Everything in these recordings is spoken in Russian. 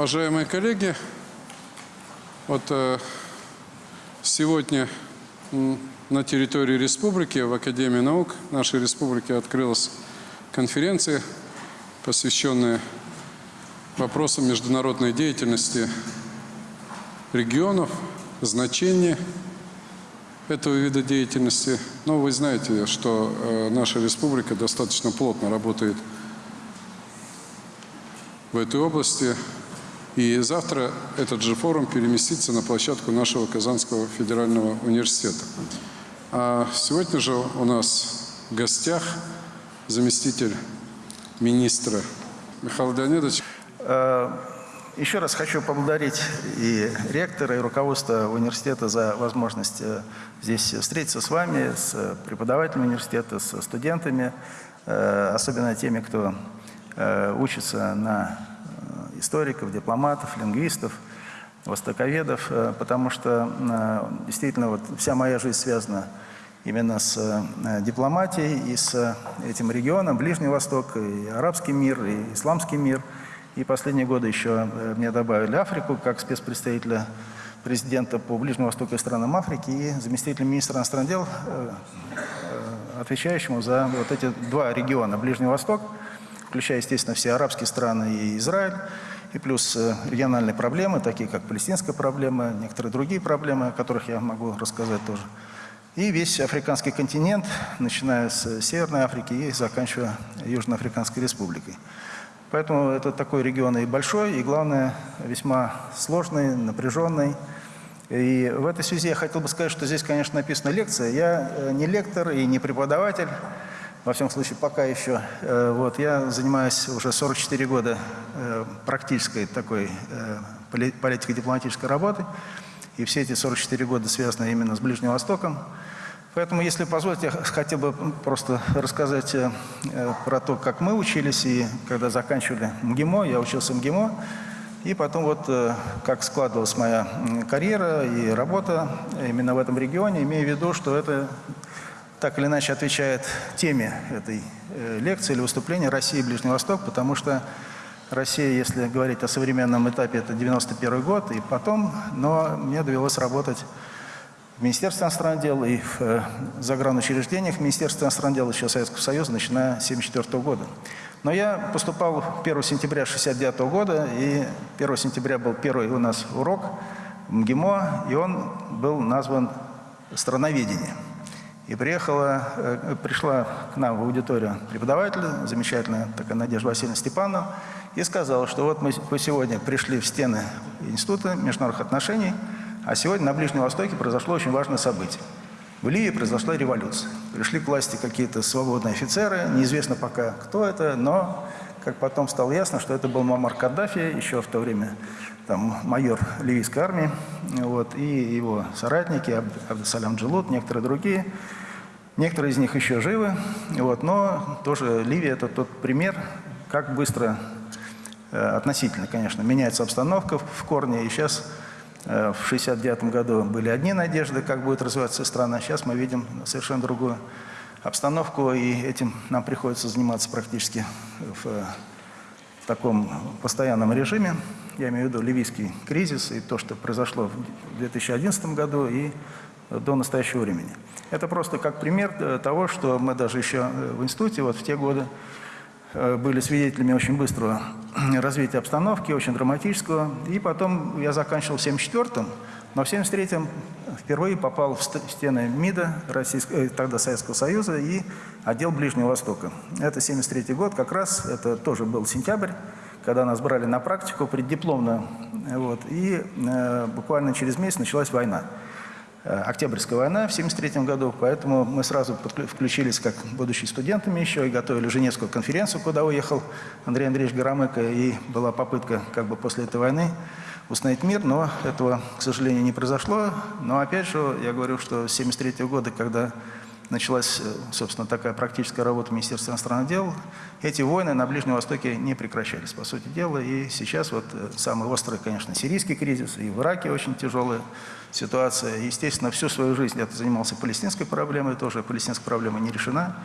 Уважаемые коллеги, вот э, сегодня на территории республики, в Академии наук нашей республики открылась конференция, посвященная вопросам международной деятельности регионов, значения этого вида деятельности. Но вы знаете, что э, наша республика достаточно плотно работает в этой области. И завтра этот же форум переместится на площадку нашего Казанского федерального университета. А сегодня же у нас в гостях заместитель министра Михаил Леонидович. Э, Еще раз хочу поблагодарить и ректора, и руководство университета за возможность э, здесь встретиться с вами, с преподавателями университета, с студентами, э, особенно теми, кто учится на историков, дипломатов, лингвистов, востоковедов, э, потому что э, действительно вот вся моя жизнь связана именно с э, дипломатией и с этим регионом, Ближний Восток, и арабский мир, и исламский мир. И последние годы еще мне добавили Африку как спецпредставителя президента по Ближнему Востоку и странам Африки и заместителя министра иностранных дел, отвечающему за вот эти два региона, Ближний Восток, включая, естественно, все арабские страны и Израиль, и плюс э, региональные проблемы, такие как палестинская проблема, некоторые другие проблемы, о которых я могу рассказать тоже. И весь африканский континент, начиная с Северной Африки и заканчивая Южноафриканской республикой. Поэтому это такой регион и большой, и, главное, весьма сложный, напряженный. И в этой связи я хотел бы сказать, что здесь, конечно, написана лекция. Я э, не лектор и не преподаватель, во всяком случае, пока еще. Э, вот, я занимаюсь уже 44 года э, практической такой э, политико-дипломатической работой. И все эти 44 года связаны именно с Ближним Востоком. Поэтому, если позволите, я хотел бы просто рассказать про то, как мы учились, и когда заканчивали МГИМО, я учился в МГИМО, и потом вот как складывалась моя карьера и работа именно в этом регионе, имея в виду, что это так или иначе отвечает теме этой э, лекции или выступления «Россия и Ближний Восток», потому что Россия, если говорить о современном этапе, это 91 год и потом, но мне довелось работать в Министерстве иностранных дел и в э, загранучреждениях Министерства иностранных дел еще Советского Союза, начиная с 1974 года. Но я поступал 1 сентября 1969 года, и 1 сентября был первый у нас урок в МГИМО, и он был назван «Страноведение». И приехала, э, пришла к нам в аудиторию преподаватель, замечательная такая Надежда Васильевна Степанова, и сказала, что вот мы сегодня пришли в стены Института международных отношений, а сегодня на Ближнем Востоке произошло очень важное событие. В Ливии произошла революция. Пришли к власти какие-то свободные офицеры, неизвестно пока, кто это, но, как потом стало ясно, что это был Мамар Каддафи, еще в то время там, майор ливийской армии, вот, и его соратники, Абдусалям Джилут, некоторые другие. Некоторые из них еще живы, вот, но тоже Ливия – это тот пример, как быстро, э, относительно, конечно, меняется обстановка в корне. И сейчас, э, в 1969 году были одни надежды, как будет развиваться страна, сейчас мы видим совершенно другую обстановку, и этим нам приходится заниматься практически в, в таком постоянном режиме. Я имею в виду ливийский кризис и то, что произошло в 2011 году и до настоящего времени. Это просто как пример э, того, что мы даже еще э, в институте вот в те годы э, были свидетелями очень быстрого развития обстановки, очень драматического. И потом я заканчивал в 74-м, но в 73-м впервые попал в стены МИДа, Российского, тогда Советского Союза, и отдел Ближнего Востока. Это 73 год, как раз, это тоже был сентябрь, когда нас брали на практику преддипломную. Вот, и э, буквально через месяц началась война. Э, Октябрьская война в 1973 году, поэтому мы сразу включились как будущие студентами еще и готовили Женевскую конференцию, куда уехал Андрей Андреевич Горомыко, и была попытка как бы после этой войны установить мир, но этого, к сожалению, не произошло. Но опять же, я говорю, что с 1973 года, когда началась, э, собственно, такая практическая работа Министерства иностранных дел, эти войны на Ближнем Востоке не прекращались, по сути дела. И сейчас вот э, самый острый, конечно, сирийский кризис, и в Ираке очень тяжелая ситуация. Естественно, всю свою жизнь я занимался палестинской проблемой, тоже палестинская проблема не решена.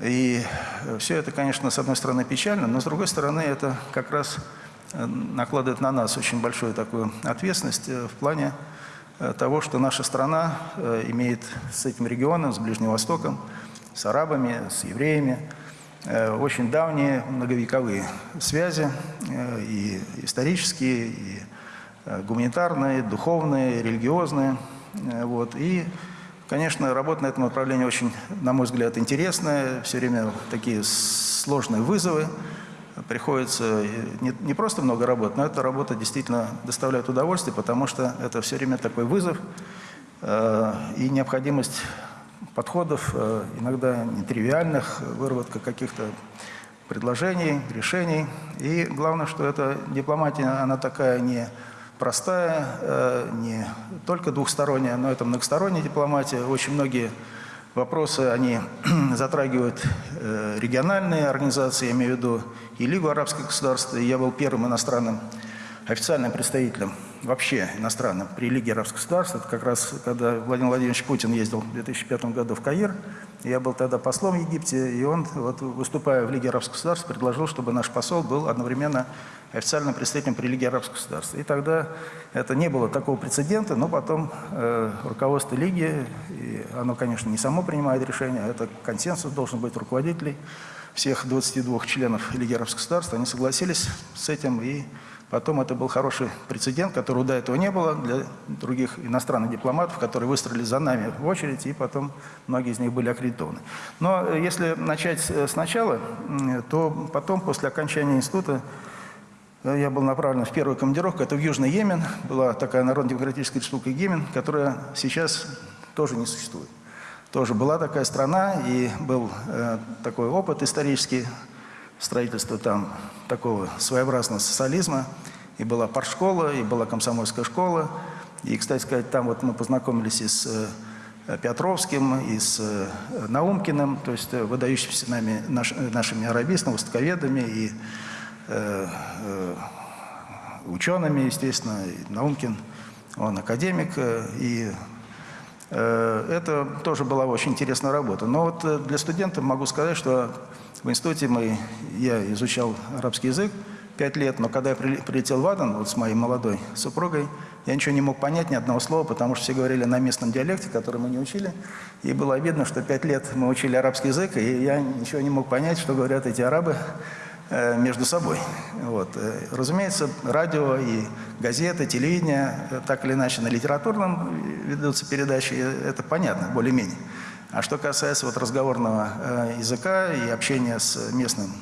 И э, все это, конечно, с одной стороны печально, но с другой стороны это как раз накладывает на нас очень большую такую ответственность э, в плане э, того, что наша страна э, имеет с этим регионом, с Ближним Востоком, с арабами, с евреями, очень давние многовековые связи, и исторические, и гуманитарные, духовные, религиозные. Вот. И, конечно, работа на этом направлении очень, на мой взгляд, интересная. Все время такие сложные вызовы. Приходится не, не просто много работать, но эта работа действительно доставляет удовольствие, потому что это все время такой вызов э, и необходимость подходов, э, иногда нетривиальных, выработка каких-то предложений, решений. И главное, что эта дипломатия, она такая не простая, э, не только двухсторонняя, но это многосторонняя дипломатия. Очень многие вопросы, они затрагивают э, региональные организации, я имею в виду и Лигу арабских государств. Я был первым иностранным официальным представителем, вообще иностранным, при Лиге арабских государств. Это как раз, когда Владимир Владимирович Путин ездил в 2005 году в Каир. Я был тогда послом в Египте, и он, вот, выступая в Лиге арабских государств, предложил, чтобы наш посол был одновременно официальным представителем при Лиге арабских государств. И тогда это не было такого прецедента, но потом э, руководство Лиги, и оно, конечно, не само принимает решение, это консенсус должен быть руководителей всех 22 членов Лиги арабских государств, они согласились с этим, и потом это был хороший прецедент, которого до этого не было для других иностранных дипломатов, которые выстроили за нами в очередь, и потом многие из них были аккредитованы. Но э, если начать э, сначала, то потом, после окончания института, Э, Я был направлен в первую командировку, это в Южный Йемен, была такая Народно-демократическая республика Йемен, которая сейчас тоже не существует. Тоже была такая страна, и был э, такой опыт исторический строительства там такого своеобразного социализма. И была паршкола, и была комсомольская школа. И, кстати сказать, там вот мы познакомились и с э, Петровским, и с э, Наумкиным, то есть э, выдающимися нами, наш, э, нашими арабистами, востоковедами и э, э, учеными, естественно, и Наумкин, он академик, э, и это тоже была очень интересная работа. Но вот э, для студентов могу сказать, что в институте мы, я изучал арабский язык пять лет, но когда я при- прилетел в Адан вот с моей молодой супругой, я ничего не мог понять, ни одного слова, потому что все говорили на местном диалекте, который мы не учили. И было обидно, что пять лет мы учили арабский язык, и я ничего не мог понять, что говорят эти арабы э, между собой. Вот. Э, Разумеется, радио и газеты, телевидение, э, так или иначе на литературном э, ведутся передачи, э, это понятно, более-менее. А что касается вот разговорного э, языка и общения с местным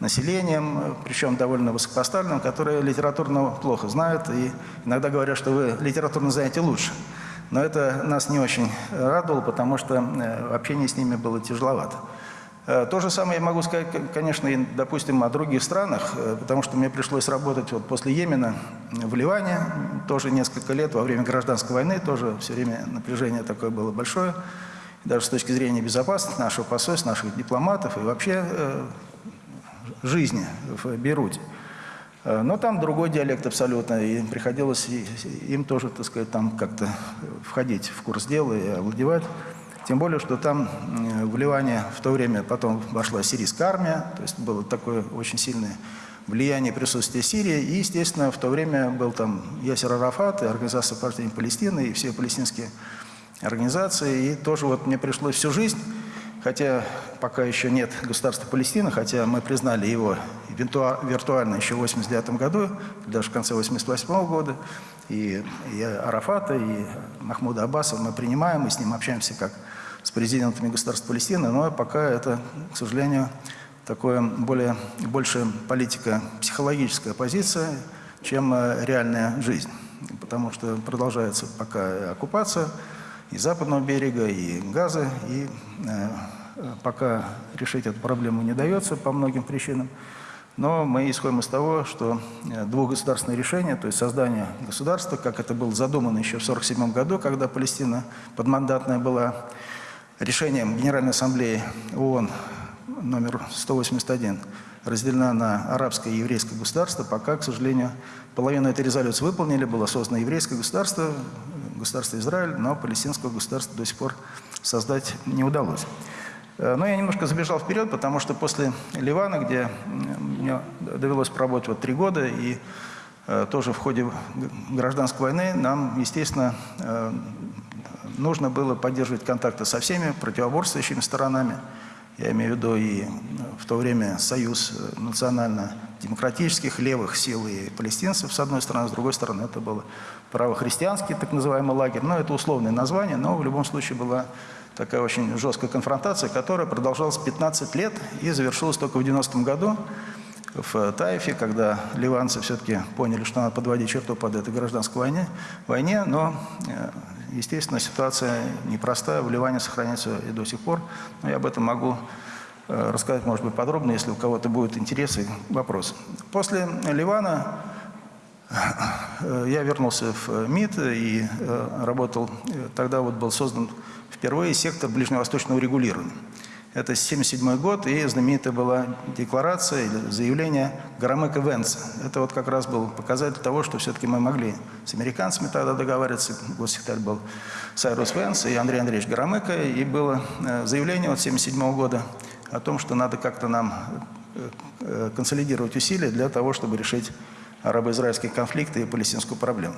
населением, э, причем довольно высокопоставленным, которые литературно плохо знают и иногда говорят, что вы литературно знаете лучше. Но это нас не очень радовало, потому что э, общение с ними было тяжеловато. Э, То же самое я могу сказать, конечно, и, допустим, о других странах, э, потому что мне пришлось работать вот после Йемена в Ливане, тоже несколько лет, во время гражданской войны, тоже все время напряжение такое было большое, даже с точки зрения безопасности нашего посольства, наших дипломатов и вообще э, жизни в Бейруте. Э, Но там другой диалект абсолютно, и приходилось им тоже, так сказать, там как-то входить в курс дела и овладевать. Тем более, что там в Ливане в то время потом вошла сирийская армия, то есть было такое очень сильное влияние присутствия Сирии, и, естественно, в то время был там Ясер Арафат и Организация партии Палестины, и все палестинские организации, и тоже вот мне пришлось всю жизнь хотя пока еще нет государства Палестина, хотя мы признали его виртуа- виртуально еще в 89 году, даже в конце 88 года, и, и Арафата, и Махмуда Аббаса мы принимаем, мы с ним общаемся как с президентами государства Палестины, но пока это, к сожалению, такое более, больше политика психологическая позиция, чем э, реальная жизнь, потому что продолжается пока оккупация, и западного берега, и газа, и э, пока решить эту проблему не дается по многим причинам. Но мы исходим из того, что э, двухгосударственное решение, то есть создание государства, как это было задумано еще в 1947 году, когда Палестина подмандатная была, решением Генеральной Ассамблеи ООН номер 181 разделена на арабское и еврейское государство. Пока, к сожалению, половину этой резолюции выполнили, было создано еврейское государство, государство Израиль, но палестинского государства до сих пор создать не удалось. Э, Но я немножко забежал вперед, потому что после Ливана, где мне довелось поработать вот три года, и э, тоже в ходе гражданской войны нам, естественно, э, нужно было поддерживать контакты со всеми противоборствующими сторонами. Я имею в виду и в то время союз национально-демократических левых сил и палестинцев, с одной стороны, с другой стороны, это был правохристианский так называемый лагерь. Но это условное название, но в любом случае была такая очень жесткая конфронтация, которая продолжалась 15 лет и завершилась только в 90-м году в Таифе, когда ливанцы все-таки поняли, что надо подводить черту под этой гражданской войне, войне но, э, естественно, ситуация непростая, в Ливане сохраняется и до сих пор, но я об этом могу э, рассказать, может быть, подробно, если у кого-то будут интересы, вопросы. После Ливана Э, Я вернулся в МИД и э, работал, тогда вот был создан впервые сектор ближневосточного регулирования. Это 1977 год, и знаменитая была декларация или заявление Гарамека Венца. Это вот как раз был показатель того, что все-таки мы могли с американцами тогда договариваться. Госсекретарь был Сайрус Венс и Андрей Андреевич Гарамека. И было э, заявление вот 1977 года о том, что надо как-то нам э, э, консолидировать усилия для того, чтобы решить арабо-израильский конфликт и палестинскую проблему.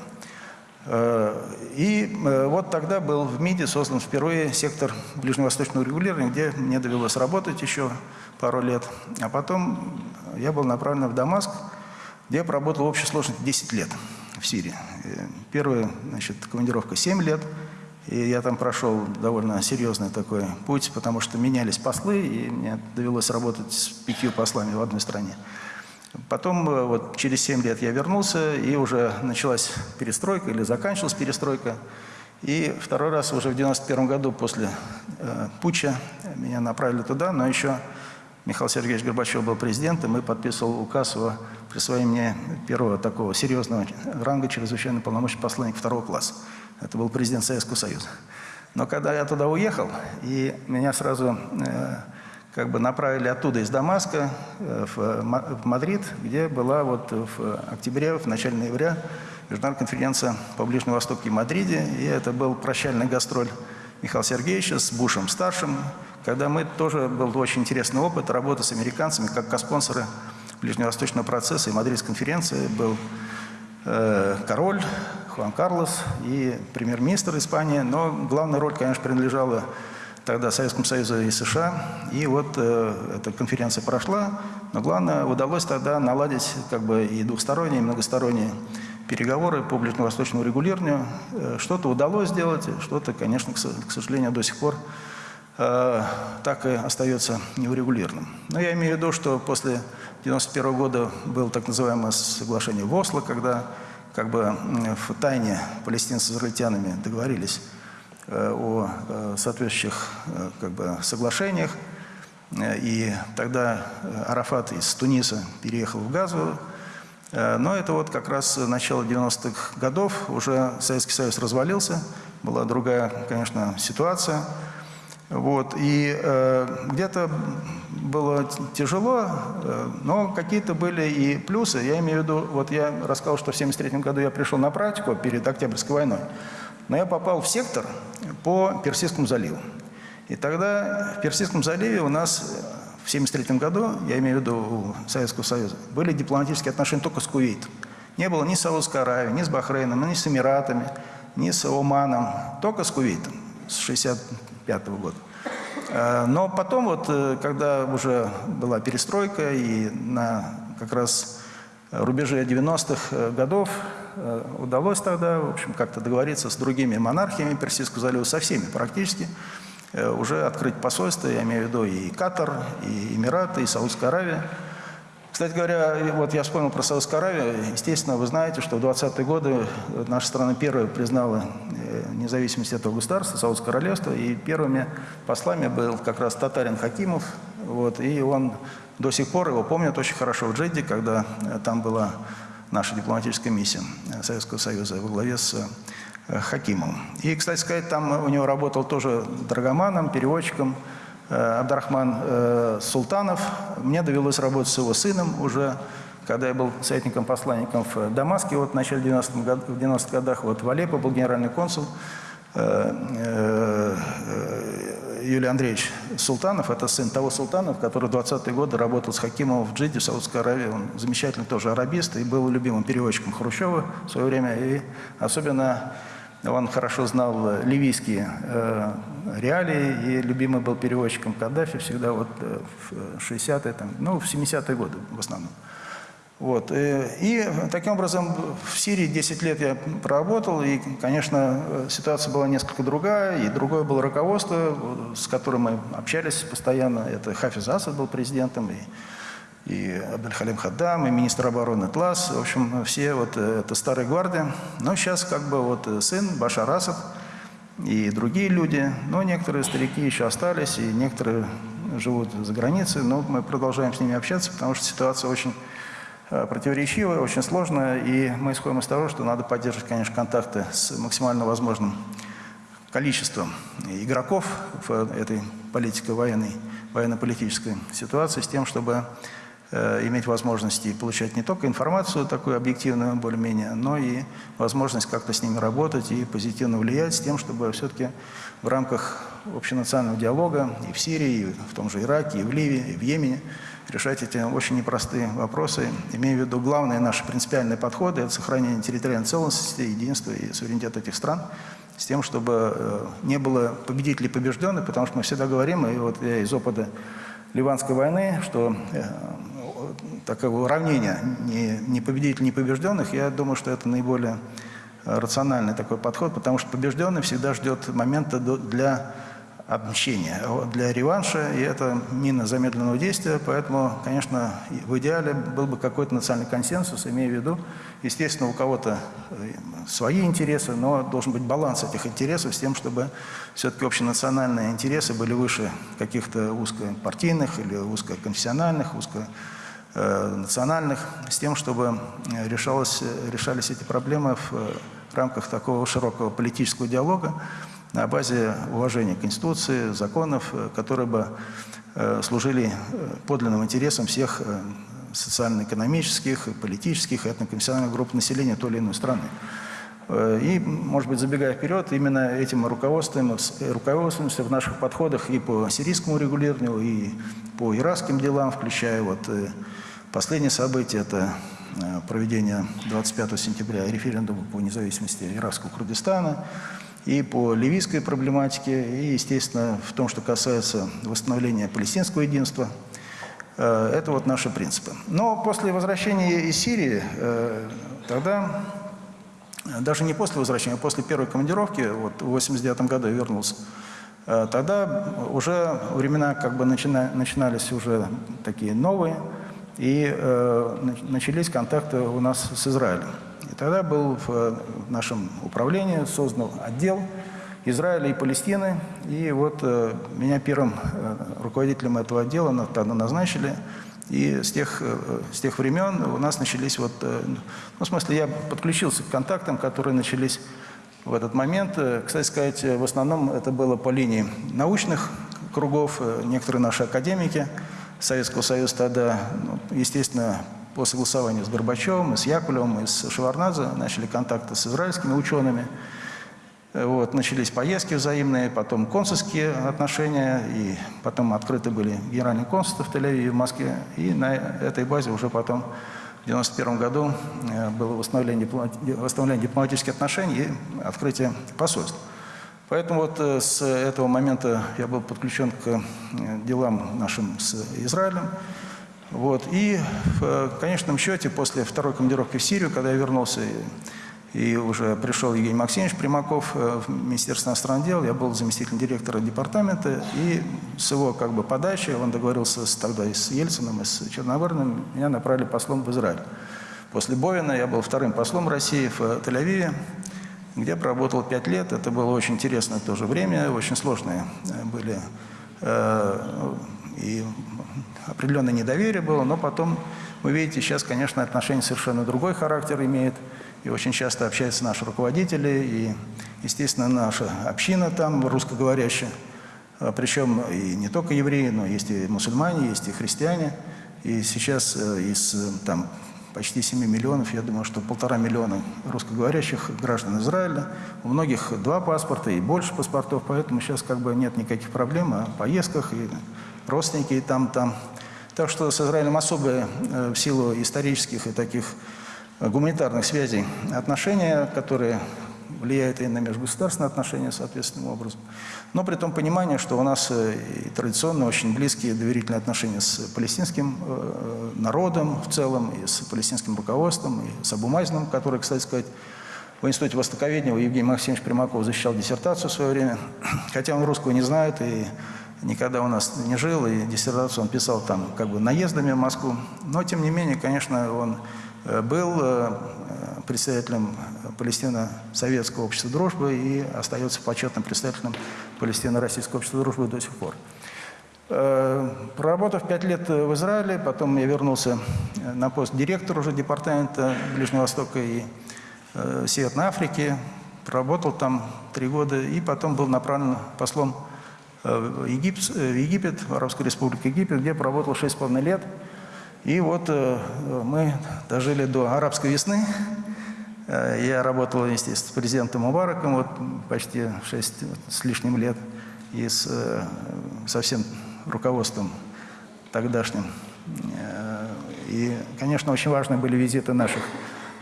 Э, И э, вот тогда был в МИДе создан впервые сектор ближневосточного регулирования, где мне довелось работать еще пару лет. А потом я был направлен в Дамаск, где я проработал в общей сложности 10 лет в Сирии. Э, Первая значит, командировка 7 лет, и я там прошел довольно серьезный такой путь, потому что менялись послы, и мне довелось работать с пятью послами в одной стране. Потом, э, вот через 7 лет я вернулся, и уже началась перестройка, или заканчивалась перестройка. И второй раз уже в 91 году после э, путча меня направили туда, но еще Михаил Сергеевич Горбачев был президентом и подписывал указ о присвоении первого такого серьезного ранга чрезвычайно полномочий посланник второго класса. Это был президент Советского Союза. Но когда я туда уехал, и меня сразу э, как бы направили оттуда, из Дамаска, э, Ма- в Мадрид, где была вот в октябре, в начале ноября международная конференция по Ближнему Востоку и Мадриде. И это был прощальный гастроль Михаила Сергеевича с Бушем-старшим, когда мы тоже был очень интересный опыт работы с американцами как коспонсоры ближневосточного процесса и Мадридской конференции был э, король Хуан Карлос и премьер-министр Испании, но главная роль, конечно, принадлежала тогда Советскому Союзу и США. И вот э, эта конференция прошла, но главное, удалось тогда наладить как бы и двухсторонние, и многосторонние переговоры по ближневосточному регулированию. Э, Что-то удалось сделать, что-то, конечно, к со- к сожалению, до сих пор э, так и остается неурегулированным. Но я имею в виду, что после 1991 года было так называемое соглашение в Осло, когда как бы в тайне палестинцы с израильтянами договорились о э, соответствующих э, как бы, соглашениях. Э, И тогда э, Арафат из Туниса переехал в Газу. Э, Но это вот как раз начало 90-х годов, уже Советский Союз развалился, была другая, конечно, ситуация. Вот, и э, где-то было тяжело, э, но какие-то были и плюсы. Я имею в виду, вот я рассказал, что в 1973 году я пришел на практику перед Октябрьской войной, но я попал в сектор по Персидскому заливу. И тогда в Персидском заливе у нас в 1973 году, я имею в виду Советского Союза, были дипломатические отношения только с Кувейтом. Не было ни с Саудовской Аравией, ни с Бахрейном, ни с Эмиратами, ни с Оманом, только с Кувейтом с 1965 года. Э, Но потом, вот, э, когда уже была перестройка и на как раз рубеже 90-х э, годов удалось тогда, в общем, как-то договориться с другими монархиями Персидского залива, со всеми практически, э, уже открыть посольство, я имею в виду и Катар, и Эмираты, и Саудская Аравия. Кстати говоря, вот я вспомнил про Саудовскую Аравию. Естественно, вы знаете, что в 20-е годы наша страна первая признала э, независимость этого государства, Саудское королевство, и первыми послами был как раз татарин Хакимов. Вот, и он до сих пор, его помнят очень хорошо в Джедде, когда э, там была наша дипломатическая миссия э, Советского Союза во главе с э, Хакимовым. И, кстати сказать, там у него работал тоже драгоманом, переводчиком, э, Абдрахман э, Султанов. Мне довелось работать с его сыном уже, когда я был советником-посланником в Дамаске вот в начале 90-х год- в 90-х годах. Вот в Алеппо был генеральный консул. Юлий Андреевич Султанов, это сын того Султанов, который в 20-е годы работал с Хакимовым в Джиде, в Саудовской Аравии. Он замечательный тоже арабист и был любимым переводчиком Хрущева в свое время. И особенно он хорошо знал ливийские э, реалии и любимый был переводчиком Каддафи всегда вот э, в 60-е, там, ну, в 70-е годы в основном. Вот. э, И таким образом в Сирии 10 лет я проработал, и, конечно, ситуация была несколько другая, и другое было руководство, с которым мы общались постоянно. Это Хафиз Асад был президентом, и, и Абдельхалим Хаддам, и министр обороны Тлас. В общем, все вот э, это старые гварды. Но сейчас как бы вот э, сын Башар Асад и другие люди, но некоторые старики еще остались, и некоторые живут за границей, но мы продолжаем с ними общаться, потому что ситуация очень противоречивая, очень сложная, и мы исходим из того, что надо поддерживать, конечно, контакты с максимально возможным количеством игроков в этой политико военной, военно-политической ситуации, с тем, чтобы э, иметь возможности получать не только информацию такую объективную более-менее, но и возможность как-то с ними работать и позитивно влиять, с тем, чтобы все-таки в рамках общенационального диалога и в Сирии, и в том же Ираке, и в Ливии, и в Йемене решать эти очень непростые вопросы, имея в виду главные наши принципиальные подходы – это сохранение территориальной целостности, единства и суверенитета этих стран, с тем, чтобы э, не было победителей побежденных, потому что мы всегда говорим, и вот я из опыта Ливанской войны, что э, такого уравнения не, не победителей, не побежденных, я думаю, что это наиболее э, рациональный такой подход, потому что побежденный всегда ждет момента для отмщения, а для реванша, и это мина замедленного действия, поэтому, конечно, в идеале был бы какой-то национальный консенсус, имея в виду, естественно, у кого-то э, свои интересы, но должен быть баланс этих интересов с тем, чтобы все-таки общенациональные интересы были выше каких-то узкопартийных или узкоконфессиональных, узко э, национальных, с тем, чтобы э, решалось, решались эти проблемы в рамках такого широкого политического диалога на базе уважения Конституции, законов, э, которые бы э, служили э, подлинным интересам всех социально-экономических, политических, этноконфессиональных групп населения той или иной страны. И, может быть, забегая вперед, именно этим руководствуем, руководствуемся в наших подходах и по сирийскому регулированию, и по иракским делам, включая вот последнее событие, это проведение 25 сентября референдума по независимости иракского Курдистана, и по ливийской проблематике, и, естественно, в том, что касается восстановления палестинского единства. Э, Это вот наши принципы. Но после возвращения из Сирии, э, тогда даже не после возвращения, а после первой командировки, вот в 89 году я вернулся, э, тогда уже времена как бы начина- начинались уже такие новые, и э, нач- начались контакты у нас с Израилем. Тогда был в э, нашем управлении создан отдел Израиля и Палестины, и вот э, меня первым э, руководителем этого отдела тогда назначили, и с тех, с тех времен у нас начались вот, ну, в смысле, я подключился к контактам, которые начались в этот момент. Кстати сказать, в основном это было по линии научных кругов, некоторые наши академики Советского Союза тогда, ну, естественно, по согласованию с Горбачевым, и с Якулевым, и с Шеварнадзе начали контакты с израильскими учеными. Вот, начались поездки взаимные, потом консульские отношения, и потом открыты были генеральные консульства в Тель-Авиве в Москве. И на этой базе уже потом в 1991 году э, было восстановление, восстановление дипломатических отношений и открытие посольств. Поэтому вот э, с этого момента я был подключен к э, делам нашим с Израилем. Вот. И в э, конечном счете, после второй командировки в Сирию, когда я вернулся и, и уже пришел Евгений Максимович Примаков э, в Министерство иностранных дел, я был заместителем директора департамента, и с его как бы подачи, он договорился с, тогда и с Ельциным, и с Черногорным, меня направили послом в Израиль. После Бовина я был вторым послом России в э, Тель-Авиве, где проработал пять лет. Это было очень интересное тоже время, очень сложные были э, и определенное недоверие было, но потом, вы видите, сейчас, конечно, отношения совершенно другой характер имеют, и очень часто общаются наши руководители, и, естественно, наша община там русскоговорящая, А причем и не только евреи, но есть и мусульмане, есть и христиане, и сейчас э, из э, там почти 7 миллионов, я думаю, что полтора миллиона русскоговорящих граждан Израиля. У многих два паспорта и больше паспортов, поэтому сейчас как бы нет никаких проблем о поездках, и родственники и там, там. Так что с Израилем особые э, в силу исторических и таких гуманитарных связей отношения, которые влияют и на межгосударственные отношения соответственным образом. Но при том понимании, что у нас э, и традиционно очень близкие доверительные отношения с палестинским э, народом в целом, и с палестинским руководством, и с Абумазином, который, кстати сказать, в Институте Востоковедения Евгений Максимович Примаков защищал диссертацию в свое время, хотя он русского не знает и никогда у нас не жил, и диссертацию он писал там как бы наездами в Москву. Но, тем не менее, конечно, он э, был представителем Палестино-Советского общества дружбы и остается почетным представителем Палестино-Российского общества дружбы до сих пор. Э, проработав пять лет в Израиле, потом я вернулся на пост директора уже департамента Ближнего Востока и э, Северной Африки, проработал там три года и потом был направлен послом э, в Египет, в Египет, в Арабскую Республику Египет, где проработал шесть с половиной лет. И вот мы дожили до арабской весны, Э, я работал, естественно, с президентом Мубараком вот, почти 6 с лишним лет и с, э, со всем руководством тогдашним. Э, и, конечно, очень важны были визиты наших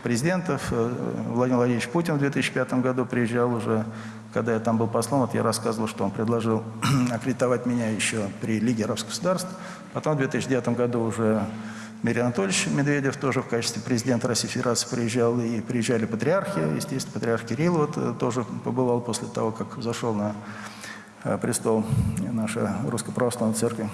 президентов. Владимир Владимирович Путин в 2005 году приезжал уже, когда я там был послом, вот я рассказывал, что он предложил аккредитовать меня еще при Лиге арабских государств. Потом в 2009 году уже Дмитрий Анатольевич Медведев тоже в качестве президента Российской Федерации приезжал, и приезжали патриархи, естественно, патриарх Кирилл вот э, тоже побывал после того, как зашел на э, престол наша Русской Православной Церкви.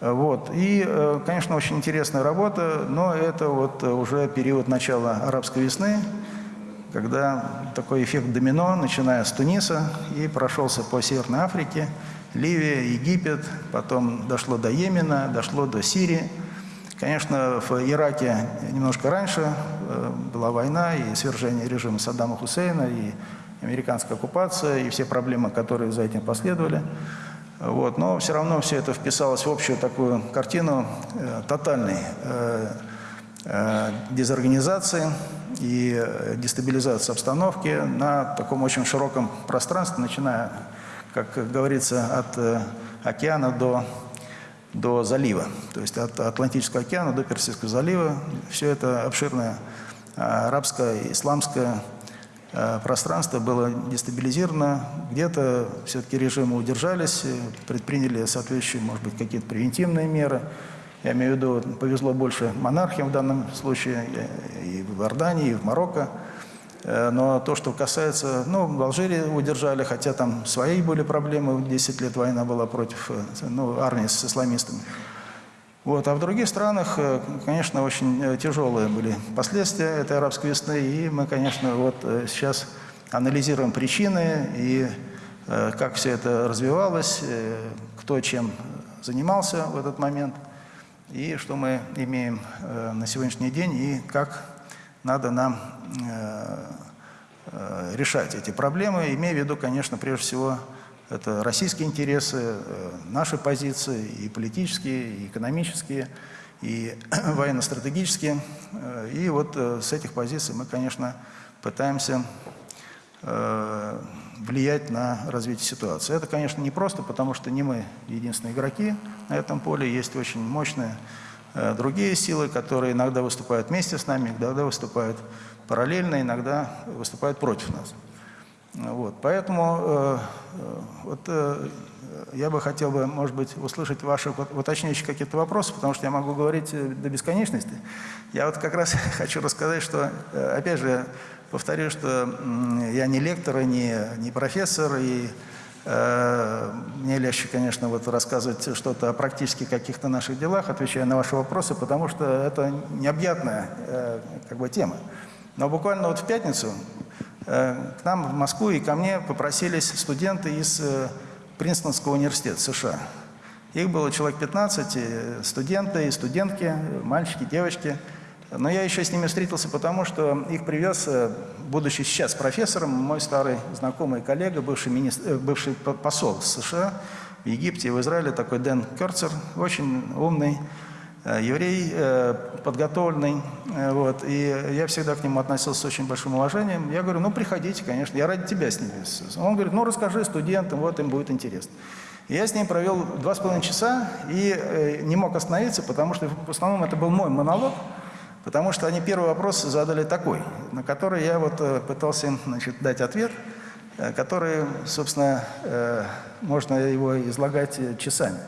Вот. И, э, конечно, очень интересная работа, но это вот уже период начала арабской весны, когда такой эффект домино, начиная с Туниса и прошелся по Северной Африке, Ливия, Египет, потом дошло до Йемена, дошло до Сирии – Конечно, в Ираке немножко раньше э, была война и свержение режима Саддама Хусейна, и американская оккупация, и все проблемы, которые за этим последовали. Вот. Но все равно все это вписалось в общую такую картину э, тотальной э, дезорганизации и э, дестабилизации обстановки на таком очень широком пространстве, начиная, как говорится, от э, океана до до залива, то есть от Атлантического океана до Персидского залива. Все это обширное арабское, исламское пространство было дестабилизировано. Где-то все-таки режимы удержались, предприняли соответствующие, может быть, какие-то превентивные меры. Я имею в виду, повезло больше монархиям в данном случае, и в Иордании, и в Марокко. Э, но то, что касается, ну, в Алжире удержали, хотя там свои были проблемы, 10 лет война была против э, ну, армии с исламистами. Вот. А в других странах, э, конечно, очень тяжелые были последствия этой арабской весны, и мы, конечно, вот сейчас анализируем причины и как все это развивалось, кто чем занимался в этот момент, и что мы имеем на сегодняшний день, и как надо нам э, э, решать эти проблемы, имея в виду, конечно, прежде всего, это российские интересы, э, наши позиции, и политические, и экономические, и военно-стратегические. И вот с этих позиций мы, конечно, пытаемся влиять на развитие ситуации. Это, конечно, не просто, потому что не мы единственные игроки на этом поле, есть очень мощные Э, другие силы, которые иногда выступают вместе с нами, иногда выступают параллельно, иногда выступают против нас. Вот. Поэтому э, э, вот, э, я бы хотел бы, может быть, услышать ваши уточняющие какие-то вопросы, потому что я могу говорить э, до бесконечности. Я вот как раз хочу рассказать, что, э, опять же, повторю, что я не лектор, не, не профессор, и Э, мне легче, конечно, вот рассказывать что-то о практически каких-то наших делах, отвечая на ваши вопросы, потому что это необъятная э, как бы, тема. Но буквально вот в пятницу э, к нам в Москву и ко мне попросились студенты из Принстонского университета США. Их было человек 15, студенты и студентки, мальчики, девочки – но я еще с ними встретился потому, что их привез, э, будучи сейчас профессором, мой старый знакомый коллега, бывший, министр, э, бывший посол США в Египте и в Израиле, такой Дэн Керцер, очень умный э, еврей подготовленный, вот, и я всегда к нему относился с очень большим уважением. Я говорю, ну, приходите, конечно, я ради тебя с ними. Он говорит, ну, расскажи студентам, вот им будет интересно. Я с ним провел два с половиной часа и не мог остановиться, потому что в основном это был мой монолог, потому что они первый вопрос задали такой, на который я вот э, пытался им значит, дать ответ, э, который, собственно, э, можно его излагать часами.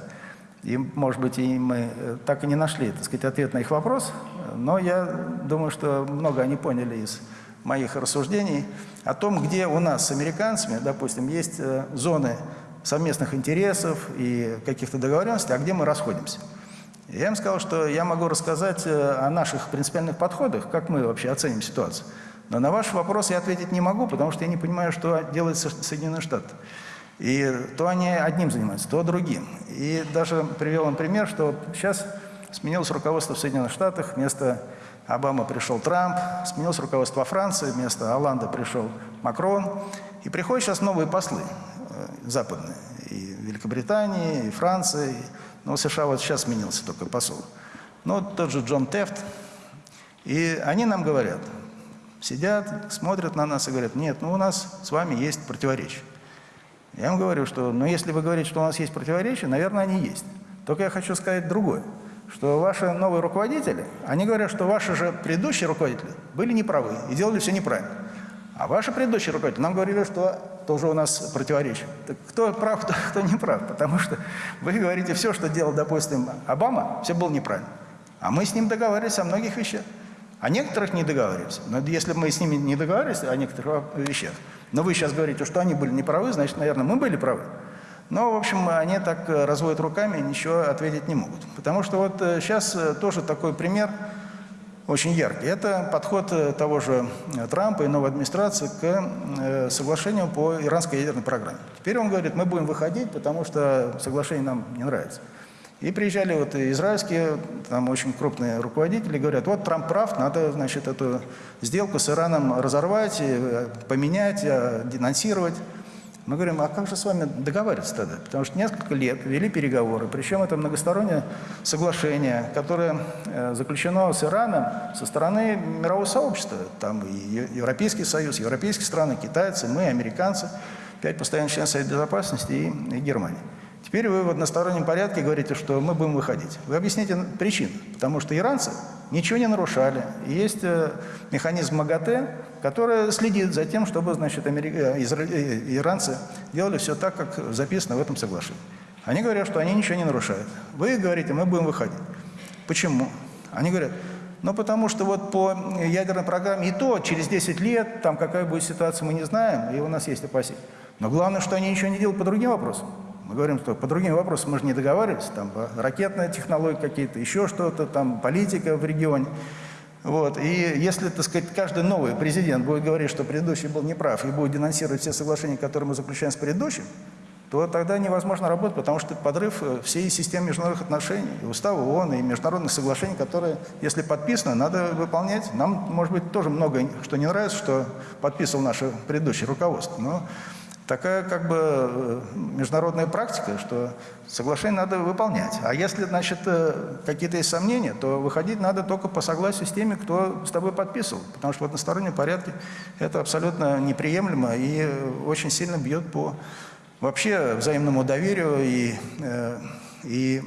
И, может быть, и мы так и не нашли, так сказать, ответ на их вопрос, но я думаю, что много они поняли из моих рассуждений о том, где у нас с американцами, допустим, есть зоны совместных интересов и каких-то договоренностей, а где мы расходимся. Я им сказал, что я могу рассказать э, о наших принципиальных подходах, как мы вообще оценим ситуацию. Но на ваш вопрос я ответить не могу, потому что я не понимаю, что делают Со- Соединенные Штаты. И то они одним занимаются, то другим. И даже привел им пример, что сейчас сменилось руководство в Соединенных Штатах, вместо Обамы пришел Трамп, сменилось руководство во Франции, вместо Оланда пришел Макрон. И приходят сейчас новые послы э, западные, и Великобритании, и Франции. Но в США вот сейчас сменился только посол. Ну, вот тот же Джон Тефт. И они нам говорят, сидят, смотрят на нас и говорят, нет, ну у нас с вами есть противоречия. Я вам говорю, что, ну, если вы говорите, что у нас есть противоречия, наверное, они есть. Только я хочу сказать другое, что ваши новые руководители, они говорят, что ваши же предыдущие руководители были неправы и делали все неправильно. А ваши предыдущие руководители нам говорили, что тоже у нас противоречие. Так кто прав, кто, кто не прав? Потому что вы говорите, все, что делал, допустим, Обама, все было неправильно. А мы с ним договаривались о многих вещах. О некоторых не договаривались. Но если мы с ними не договаривались о некоторых вещах, но вы сейчас говорите, что они были неправы, значит, наверное, мы были правы. Но, в общем, они так э, разводят руками и ничего ответить не могут. Потому что вот сейчас тоже такой пример очень яркий. Это подход э, того же э, Трампа и новой администрации к э, соглашению по иранской ядерной программе. Теперь он говорит, мы будем выходить, потому что соглашение нам не нравится. И приезжали вот израильские, там очень крупные руководители, говорят, вот Трамп прав, надо, значит, эту сделку с Ираном разорвать, поменять, денонсировать. Мы говорим, а как же с вами договариваться тогда? Потому что несколько лет вели переговоры, причем это многостороннее соглашение, которое э, заключено с Ираном со стороны мирового сообщества. Там и Европейский Союз, европейские страны, китайцы, мы, американцы, пять постоянных членов Совета Безопасности и, и Германия. Теперь вы в одностороннем порядке говорите, что мы будем выходить. Вы объясните причину. Потому что иранцы ничего не нарушали. Есть э, механизм МАГАТЭ, который следит за тем, чтобы значит, э, э, иранцы делали все так, как записано в этом соглашении. Они говорят, что они ничего не нарушают. Вы говорите, мы будем выходить. Почему? Они говорят, ну потому что вот по ядерной программе и то через 10 лет, там какая будет ситуация, мы не знаем, и у нас есть опасения. Но главное, что они ничего не делают по другим вопросам. Мы говорим, что по другим вопросам мы же не договаривались, там по ракетные технологии какие-то, еще что-то, там политика в регионе. Вот. И если, так сказать, каждый новый президент будет говорить, что предыдущий был неправ, и будет денонсировать все соглашения, которые мы заключаем с предыдущим, то тогда невозможно работать, потому что подрыв э, всей системы международных отношений, и устава ООН, и международных соглашений, которые, если подписаны, надо выполнять. Нам, может быть, тоже много что не нравится, что подписывал наше предыдущее руководство, но такая как бы э, международная практика, что соглашение надо выполнять. А если, значит, э, какие-то есть сомнения, то выходить надо только по согласию с теми, кто с тобой подписывал. Потому что в одностороннем порядке это абсолютно неприемлемо и очень сильно бьет по вообще взаимному доверию и, э, и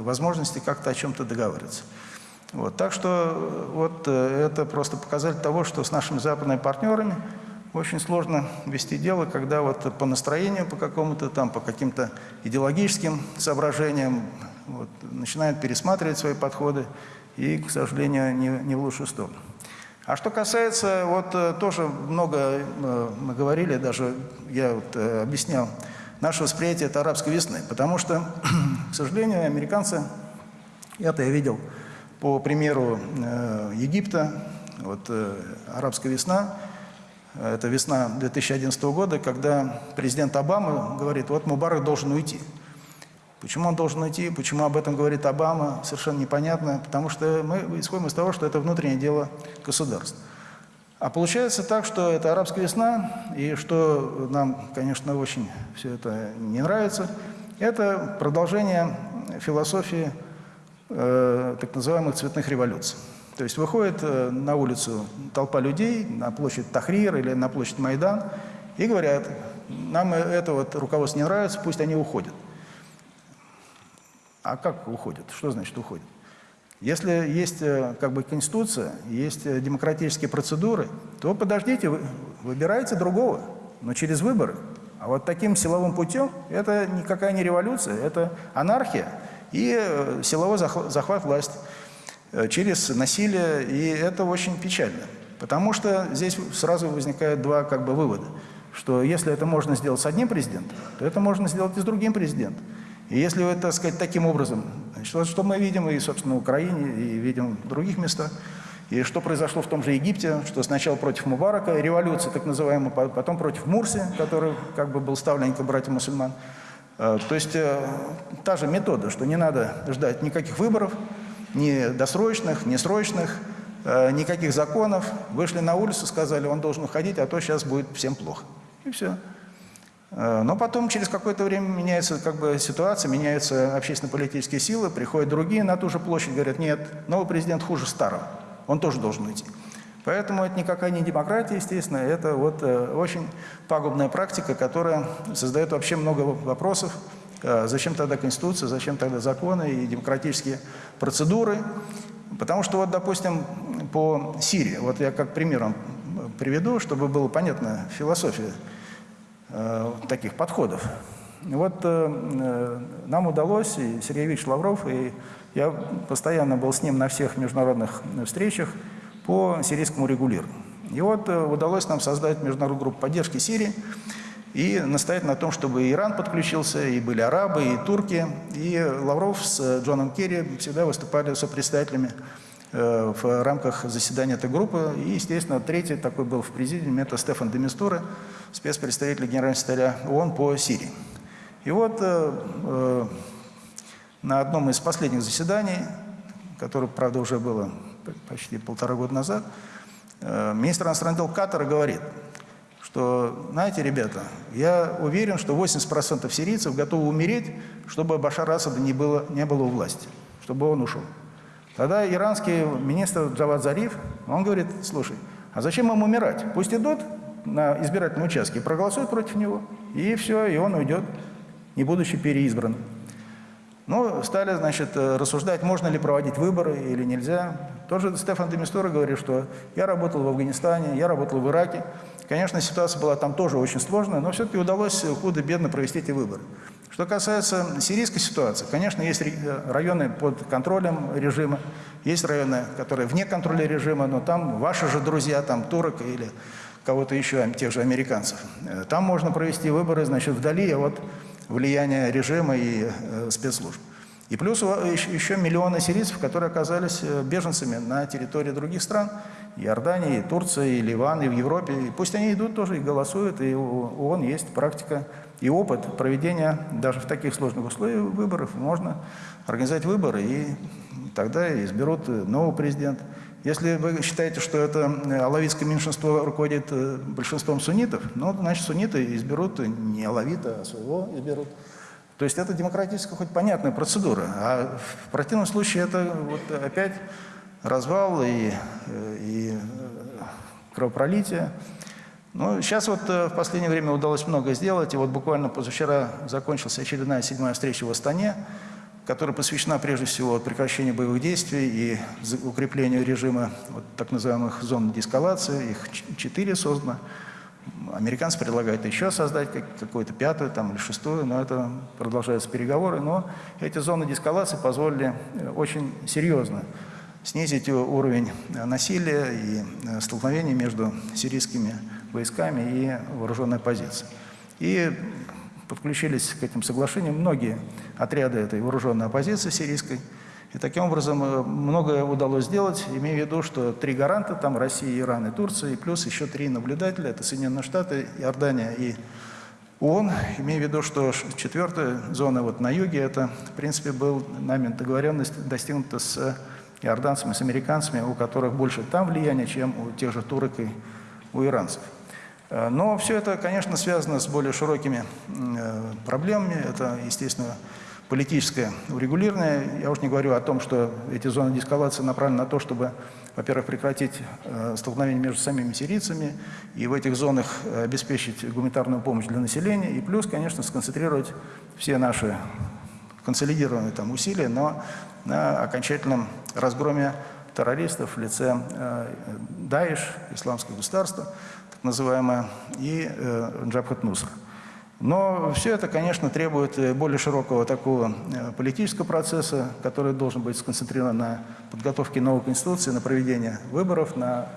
возможности как-то о чем-то договариваться. Вот. Так что вот это просто показатель того, что с нашими западными партнерами очень сложно вести дело, когда вот по настроению по какому-то там, по каким-то идеологическим соображениям вот, начинают пересматривать свои подходы и, к сожалению, не, не в лучшую сторону. А что касается, вот э, тоже много э, мы говорили, даже я вот э, объяснял, наше восприятие это арабской весны, потому что, к сожалению, американцы, это я видел по примеру Египта, вот арабская весна, это весна 2011 года, когда президент Обама говорит, вот Мубарак должен уйти. Почему он должен уйти, почему об этом говорит Обама, совершенно непонятно, потому что мы исходим из того, что это внутреннее дело государства. А получается так, что это арабская весна, и что нам, конечно, очень все это не нравится, это продолжение философии э, так называемых цветных революций. То есть выходит э, на улицу толпа людей, на площадь Тахрир или на площадь Майдан, и говорят, нам это вот руководство не нравится, пусть они уходят. А как уходят? Что значит уходят? Если есть э, как бы конституция, есть э, демократические процедуры, то подождите, вы выбирайте другого, но через выборы. А вот таким силовым путем это никакая не революция, это анархия и силовой захват власти через насилие, и это очень печально. Потому что здесь сразу возникают два как бы вывода, что если это можно сделать с одним президентом, то это можно сделать и с другим президентом. И если так сказать, таким образом, значит, что мы видим и, собственно, в Украине, и видим в других местах, и что произошло в том же Египте, что сначала против Мубарака, революция так называемая, потом против Мурси, который как бы был ставленником братьев мусульман. Э, то есть э, та же метода, что не надо ждать никаких выборов, ни досрочных, ни срочных, э, никаких законов. Вышли на улицу, сказали, он должен уходить, а то сейчас будет всем плохо. И все. Э, но потом, через какое-то время, меняется как бы, ситуация, меняются общественно-политические силы, приходят другие на ту же площадь, говорят, нет, новый президент хуже старого, он тоже должен уйти. Поэтому это никакая не демократия, естественно, это вот э, очень пагубная практика, которая создает вообще много вопросов. Э, зачем тогда Конституция, зачем тогда законы и демократические процедуры? Потому что вот, допустим, по Сирии, вот я как пример вам приведу, чтобы было понятно философия Э, таких подходов. Вот э, э, нам удалось, и Сергей Ильич Лавров, и я постоянно был с ним на всех международных встречах по сирийскому регулированию. И вот удалось нам создать международную группу поддержки Сирии и настоять на том, чтобы Иран подключился, и были арабы, и турки. И Лавров с Джоном Керри всегда выступали сопредседателями в рамках заседания этой группы. И, естественно, третий такой был в президиуме, это Стефан Демистура, спецпредставителя генерального секретаря ООН по Сирии. И вот э, э, на одном из последних заседаний, которое, правда, уже было почти полтора года назад, э, министр иностранных дел Катара говорит, что, знаете, ребята, я уверен, что 80% сирийцев готовы умереть, чтобы Башар Асада не было, не было у власти, чтобы он ушел. Тогда иранский министр Джавад Зариф, он говорит, слушай, а зачем им умирать? Пусть идут на избирательном участке, проголосуют против него, и все, и он уйдет, не будучи переизбран. Ну, стали, значит, э, рассуждать, можно ли проводить выборы или нельзя. Тоже Стефан Демистура говорит, что я работал в Афганистане, я работал в Ираке. Конечно, ситуация была там тоже очень сложная, но все-таки удалось худо-бедно провести эти выборы. Что касается сирийской ситуации, конечно, есть районы под контролем режима, есть районы, которые вне контроля режима, но там ваши же друзья, там турок или кого-то еще, тех же американцев. Э, там можно провести выборы, значит, вдали от влияния режима и э, спецслужб. И плюс еще миллионы сирийцев, которые оказались э, беженцами на территории других стран, Иордании, Турции, и Ливан, и в Европе. И пусть они идут тоже и голосуют, и у ООН есть практика и опыт проведения даже в таких сложных условиях выборов. Можно организовать выборы, и тогда изберут нового президента. Если вы считаете, что это э, алавитское меньшинство руководит э, большинством суннитов, ну, значит, сунниты изберут не алавита, а своего изберут. То есть это демократическая хоть понятная процедура. А в противном случае это вот опять развал и, э, и кровопролитие. Ну, сейчас вот в последнее время удалось много сделать. И вот буквально позавчера закончилась очередная седьмая встреча в Астане которая посвящена прежде всего прекращению боевых действий и укреплению режима вот, так называемых зон деэскалации. Их четыре создано. Американцы предлагают еще создать какую-то пятую там, или шестую, но это продолжаются переговоры. Но эти зоны деэскалации позволили э, очень серьезно снизить уровень насилия и э, столкновений между сирийскими войсками и вооруженной оппозицией. И подключились к этим соглашениям многие отряды этой вооруженной оппозиции сирийской. И таким образом э, многое удалось сделать, имея в виду, что три гаранта, там Россия, Иран и Турция, и плюс еще три наблюдателя, это Соединенные Штаты, Иордания и ООН, имея в виду, что четвертая зона вот на юге, это, в принципе, был нами договоренность достигнута с иорданцами, с американцами, у которых больше там влияния, чем у тех же турок и у иранцев. Э, но все это, конечно, связано с более широкими э, проблемами. Это, естественно, политическое урегулирование. Я уж не говорю о том, что эти зоны деэскалации направлены на то, чтобы, во-первых, прекратить э, столкновение между самими сирийцами и в этих зонах обеспечить гуманитарную помощь для населения, и плюс, конечно, сконцентрировать все наши консолидированные там усилия, но на окончательном разгроме террористов в лице э, Даиш, Исламское государство, так называемое, и э, Джабхат Нусра. Но все это, конечно, требует э, более широкого такого э, политического процесса, который должен быть сконцентрирован на подготовке новой конституции, на проведении выборов, на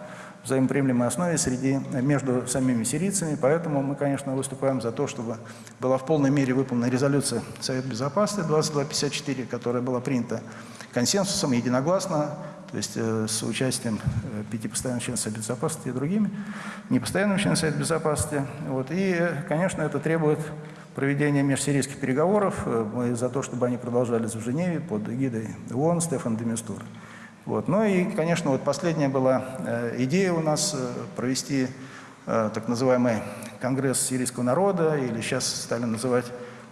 взаимоприемлемой основе среди, между самими сирийцами. Поэтому мы, конечно, выступаем за то, чтобы была в полной мере выполнена резолюция Совета Безопасности 2254, которая была принята консенсусом, единогласно, то есть э, с участием э, пяти постоянных членов Совета Безопасности и другими непостоянными членами Совета Безопасности. Вот. И, конечно, это требует проведения межсирийских переговоров. Э, Мы за то, чтобы они продолжались в Женеве под эгидой ООН Стефан Демистур. Вот. Ну и, конечно, вот последняя была идея у нас провести так называемый Конгресс сирийского народа, или сейчас стали называть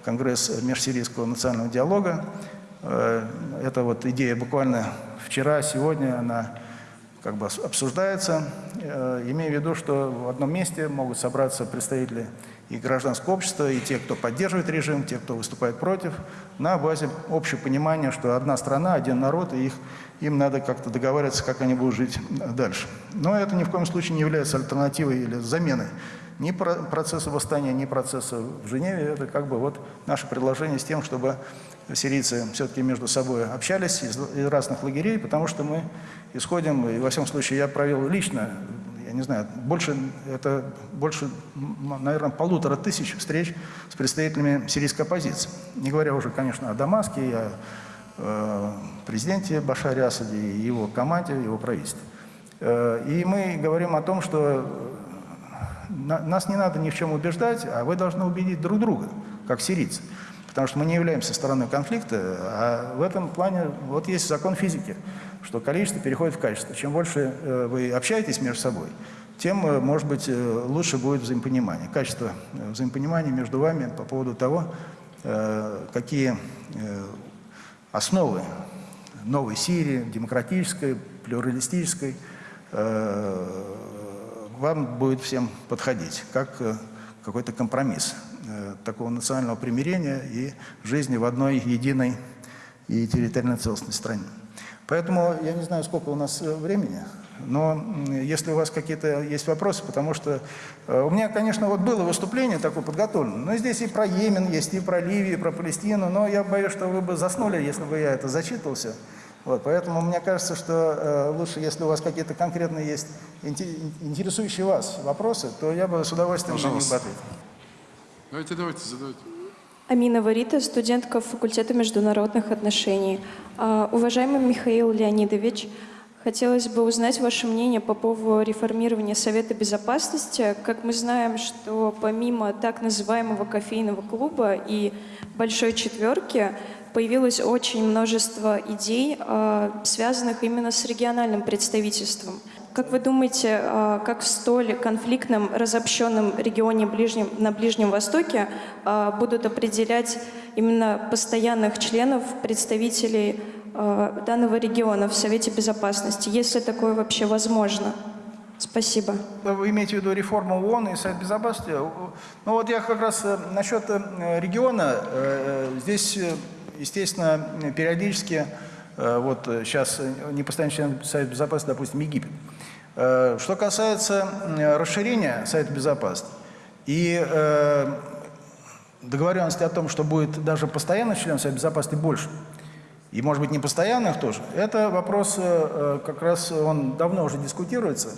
Конгресс межсирийского национального диалога. Это вот идея буквально вчера, сегодня она как бы обсуждается, э, имея в виду, что в одном месте могут собраться представители и гражданского общества, и те, кто поддерживает режим, те, кто выступает против, на базе общего понимания, что одна страна, один народ, и их, им надо как-то договариваться, как они будут жить дальше. Но это ни в коем случае не является альтернативой или заменой ни про- процесса восстания, ни процесса в Женеве. Это как бы вот наше предложение с тем, чтобы сирийцы все-таки между собой общались из, из разных лагерей, потому что мы исходим, и во всяком случае я провел лично, я не знаю, больше, это больше, наверное, полутора тысяч встреч с представителями сирийской оппозиции. Не говоря уже, конечно, о Дамаске, и о э, президенте Башаре Асаде, и его команде, его правительстве. Э, и мы говорим о том, что на- нас не надо ни в чем убеждать, а вы должны убедить друг друга, как сирийцы. Потому что мы не являемся стороной конфликта, а в этом плане вот есть закон физики, что количество переходит в качество. Чем больше э, вы общаетесь между собой, тем, э, может быть, э, лучше будет взаимопонимание. Качество взаимопонимания между вами по поводу того, какие основы новой Сирии, демократической, плюралистической, вам будет всем подходить, как какой-то компромисс такого национального примирения и жизни в одной единой и территориально целостной стране. Поэтому я не знаю, сколько у нас э, времени, но если у вас какие-то есть вопросы, потому что э, у меня, конечно, вот было выступление такое подготовлено, но здесь и про Йемен есть, и про Ливию, и про Палестину, но я боюсь, что вы бы заснули, если бы я это зачитывался. Вот, поэтому мне кажется, что э, лучше, если у вас какие-то конкретные есть инте- интересующие вас вопросы, то я бы с удовольствием на них бы ответил. Давайте, давайте, задавайте. Амина Варита, студентка факультета международных отношений. А, Уважаемый Михаил Леонидович, хотелось бы узнать ваше мнение по поводу реформирования Совета Безопасности. Как мы знаем, что помимо так называемого кофейного клуба и Большой Четверки, появилось очень множество идей, а, связанных именно с региональным представительством. Как вы думаете, а, как в столь конфликтном, разобщенном регионе Ближнем, на Ближнем Востоке а, будут определять именно постоянных членов, представителей а, данного региона в Совете Безопасности, если такое вообще возможно? Спасибо. Вы имеете в виду реформу ООН и Совет Безопасности? Ну вот я как раз э, насчет э, региона, э, здесь, э, естественно, периодически, э, вот э, сейчас э, не постоянный член Совета Безопасности, допустим, Египет. Э, Что касается расширения Совета Безопасности и э, договоренности о том, что будет даже постоянных членов Совета Безопасности больше, и, может быть, не постоянных тоже, это вопрос, э, как раз он давно уже дискутируется.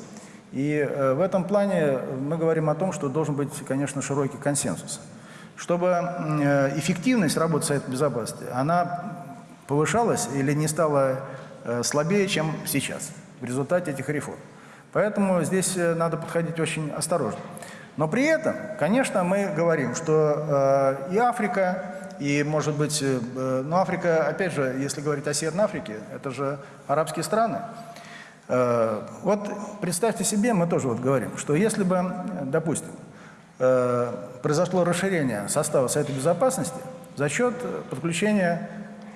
И в этом плане мы говорим о том, что должен быть, конечно, широкий консенсус. Чтобы эффективность работы Совета Безопасности, она повышалась или не стала слабее, чем сейчас в результате этих реформ. Поэтому здесь э, надо подходить очень осторожно. Но при этом, конечно, мы говорим, что э, и Африка, и, может быть, э, ну, Африка, опять же, если говорить о Северной Африке, это же арабские страны. Э, Вот представьте себе, мы тоже вот говорим, что если бы, допустим, э, произошло расширение состава Совета Безопасности, за счет э, подключения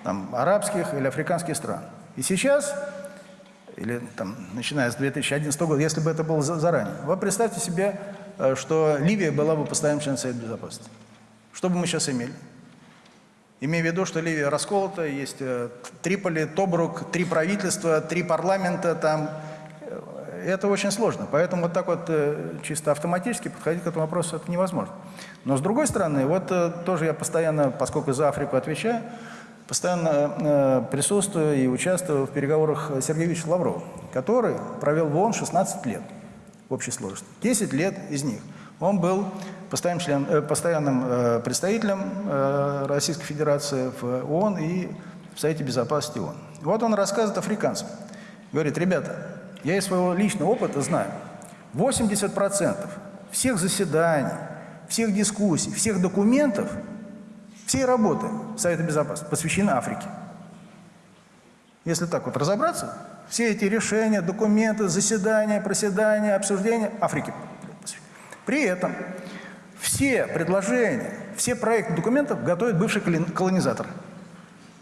там, арабских или африканских стран. И сейчас, или там, начиная с 2011 года, если бы это было за- заранее, вы представьте себе, э, что Ливия была бы постоянным членом Совета Безопасности. Что бы мы сейчас имели? Имея в виду, что Ливия расколота, есть э, Триполи, Тобрук, три правительства, три парламента, там, э, это очень сложно. Поэтому вот так вот чисто автоматически подходить к этому вопросу это невозможно. Но с другой стороны, вот тоже я постоянно, поскольку за Африку отвечаю, постоянно э, присутствую и участвую в переговорах с Сергеем Викторовичем Лавровым, который провел в ООН 16 лет в общей сложности. 10 лет из них он был постоянным, член, э, постоянным э, представителем Российской Федерации в ООН и в Совете Безопасности ООН. Вот он рассказывает африканцам. Говорит, ребята, я из своего личного опыта знаю, 80% всех заседаний, всех дискуссий, всех документов, всей работы Совета Безопасности посвящены Африке. Если так вот разобраться, все эти решения, документы, заседания, проседания, обсуждения Африки. При этом все предложения, все проекты документов готовят бывший колон- колонизатор.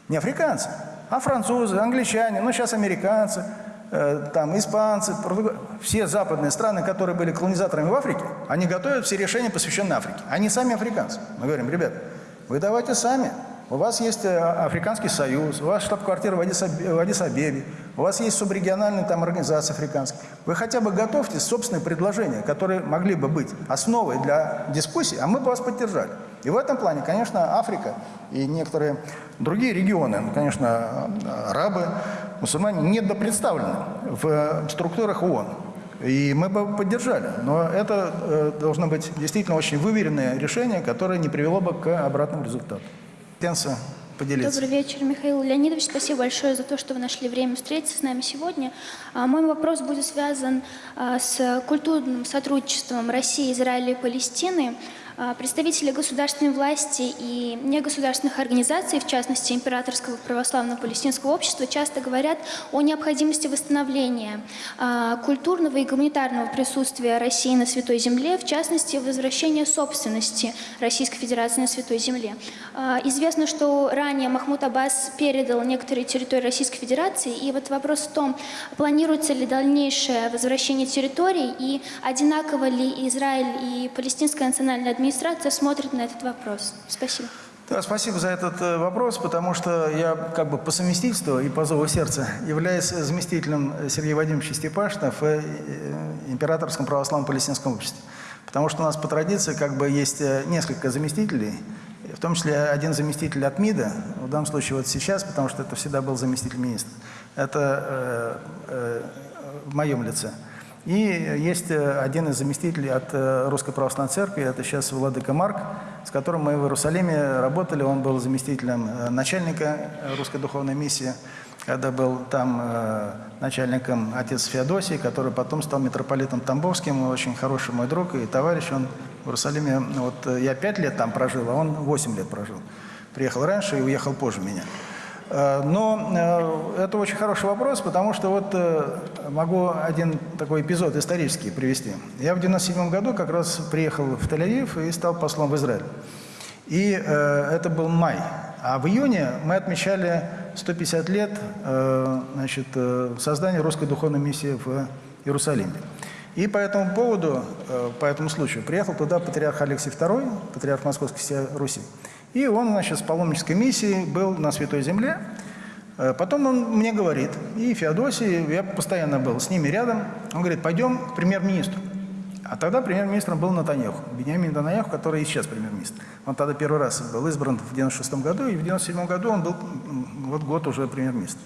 Не африканцы, а французы, англичане, ну сейчас американцы, э, там испанцы, португа- все западные страны, которые были колонизаторами в Африке, они готовят все решения, посвященные Африке. Они сами африканцы. Мы говорим, ребят, вы давайте сами. У вас есть э, Африканский союз, у вас штаб-квартира в Адис-Аб- в Адис-Абебе, у вас есть субрегиональные там организации африканские. Вы хотя бы готовьте собственные предложения, которые могли бы быть основой для дискуссий, а мы бы вас поддержали. И в этом плане, конечно, Африка и некоторые другие регионы, ну, конечно, арабы, мусульмане недопредставлены в структурах ООН. И мы бы поддержали. Но это э, должно быть действительно очень выверенное решение, которое не привело бы к обратному результату. Тенса поделиться. Добрый вечер, Михаил Леонидович. Спасибо большое за то, что вы нашли время встретиться с нами сегодня. А, Мой вопрос будет связан а, с культурным сотрудничеством России, Израиля и Палестины. А, Представители государственной власти и негосударственных организаций, в частности Императорского православного палестинского общества, часто говорят о необходимости восстановления а, культурного и гуманитарного присутствия России на Святой Земле, в частности возвращения собственности Российской Федерации на Святой Земле. А, Известно, что ранее Махмуд Аббас передал некоторые территории Российской Федерации, и вот вопрос в том, планируется ли дальнейшее возвращение территорий, и одинаково ли Израиль и Палестинская национальная администрация смотрят на этот вопрос. Спасибо. Да, спасибо за этот э, вопрос, потому что я как бы по совместительству и по зову сердца являюсь заместителем Сергея Вадимовича Степашина в э, Императорском православном палестинском обществе. Потому что у нас по традиции как бы есть э, несколько заместителей, в том числе один заместитель от МИДа, в данном случае вот сейчас, потому что это всегда был заместитель министра. Это э, э, в моем лице. И есть э, один из заместителей от э, Русской Православной Церкви, это сейчас Владыка Марк, с которым мы в Иерусалиме работали. Он был заместителем э, начальника Русской Духовной Миссии, когда был там начальником отец Феодосий, который потом стал митрополитом Тамбовским, очень хороший мой друг и товарищ. Он в Иерусалиме, вот я пять лет там прожил, а он восемь лет прожил. Приехал раньше и уехал позже меня. Э, Но э, это очень хороший вопрос, потому что вот э, могу один такой эпизод исторический привести. Я в 97 году как раз приехал в Тель-Авив и стал послом в Израиль. И это был май. А в июне мы отмечали 150 лет значит, создания русской духовной миссии в Иерусалиме. И по этому поводу, по этому случаю, приехал туда патриарх Алексей II, патриарх Московской Руси. И он, значит, с паломнической миссией был на Святой Земле. Э, Потом он мне говорит, и Феодосий, я постоянно был с ними рядом, он говорит, пойдем к премьер-министру. А тогда премьер-министром был Натаньяху, Бениамин Натаньяху, который и сейчас премьер-министр. Он тогда первый раз был избран в 96 году, и в 97 году он был вот год уже премьер-министр.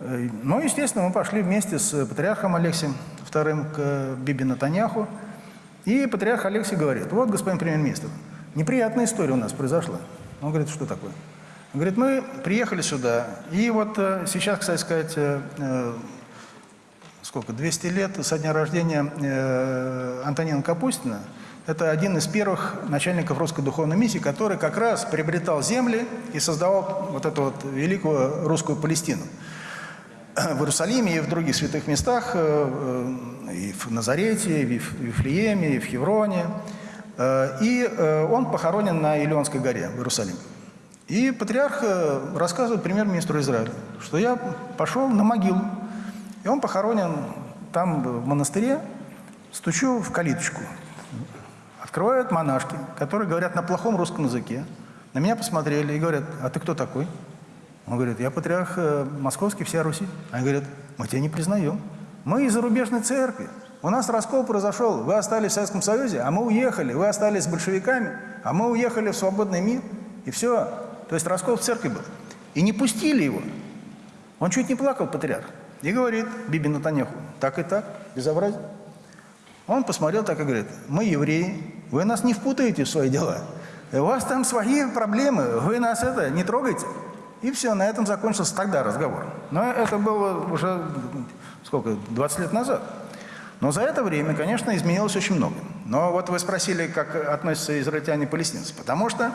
Э, Ну, естественно, мы пошли вместе с патриархом Алексием II к Биби Натаньяху. И патриарх Алексий говорит, вот, господин премьер-министр, неприятная история у нас произошла. Он говорит, что такое? Он говорит, мы приехали сюда, и вот э, сейчас, кстати сказать, э, э, сколько, 200 лет со дня рождения э, Антонина Капустина. Это один из первых начальников русской духовной миссии, который как раз приобретал земли и создавал вот эту вот великую русскую Палестину. В Иерусалиме и в других святых местах, э, э, и в Назарете, и в Вифлееме, и в Хевроне. Э, И э, он похоронен на Илионской горе в Иерусалиме. И патриарх э, рассказывает премьер-министру Израиля, что я пошел на могилу, и он похоронен там в монастыре, стучу в калиточку. Открывают монашки, которые говорят на плохом русском языке. На меня посмотрели и говорят, а ты кто такой? Он говорит, я патриарх московский, вся Руси. Они говорят, мы тебя не признаем. Мы из зарубежной церкви. У нас раскол произошел. Вы остались в Советском Союзе, а мы уехали. Вы остались с большевиками, а мы уехали в свободный мир. И все. То есть раскол в церкви был. И не пустили его. Он чуть не плакал, патриарх. И говорит Биби Натанеху, так и так, безобразие. Он посмотрел так и говорит, мы евреи, вы нас не впутаете в свои дела. У вас там свои проблемы, вы нас это не трогайте. И все, на этом закончился тогда разговор. Но это было уже, сколько, 20 лет назад. Но за это время, конечно, изменилось очень много. Но вот вы спросили, как относятся израильтяне и палестинцы. Потому что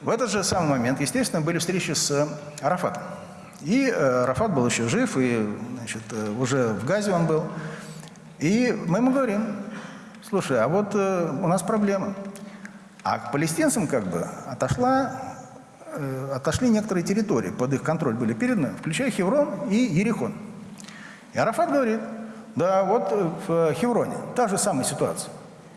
в этот же самый момент, естественно, были встречи с Арафатом. И э, Арафат был еще жив, и значит, э, уже в Газе он был. И мы ему говорим, слушай, а вот э, у нас проблема. А к палестинцам как бы отошла, отошли некоторые территории, под их контроль были переданы, включая Хеврон и Ерехон. И Арафат говорит, да, вот э, в Хевроне та же самая ситуация.